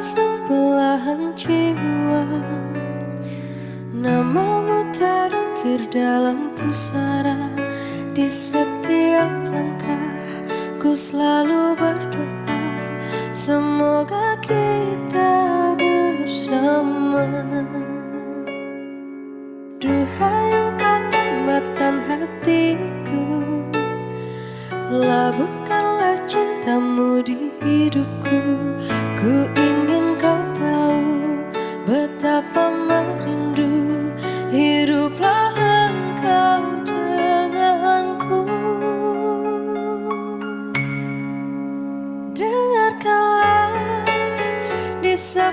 sang belahan jiwa. Namamu terukir dalam pusara. Di setiap langkah ku selalu berdoa. Semoga kita bersama. Duhai engkau tambatan hatiku. Labuhkanlah cintamu di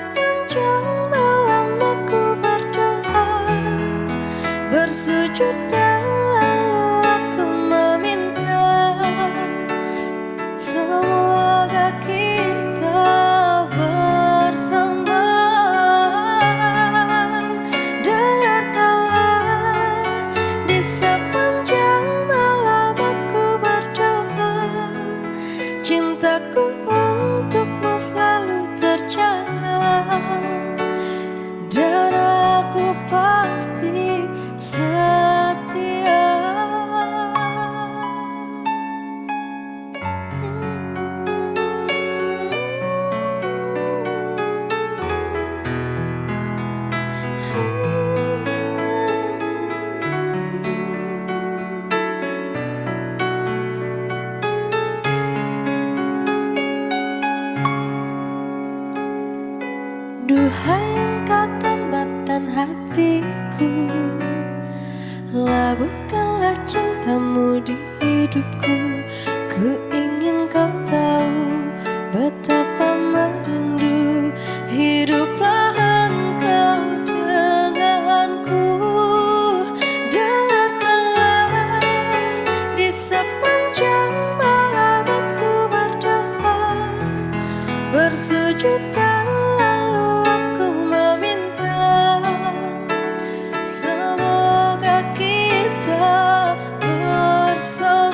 sepanjang malam aku berdoa Bersujud dan Duhai engkau tambatan hatiku. Labuhkanlah cintamu di hidupku. Ku ingin kau tahu betapa merindu Hiduplah engkau denganku. Dengarkanlah di sepanjang bersama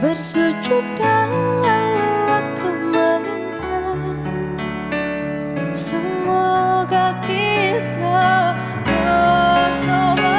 Bersujud dan aku meminta Semoga kita bersama.